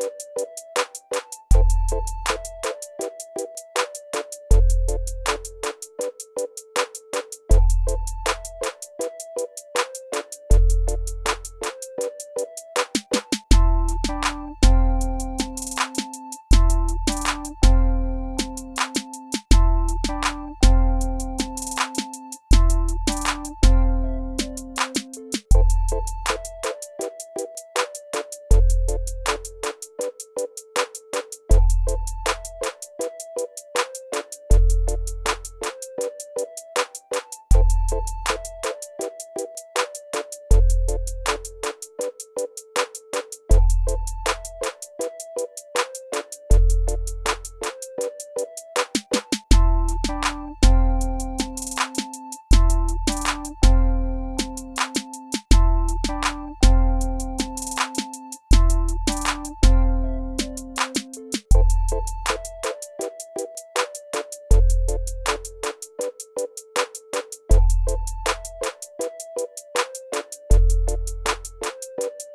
you you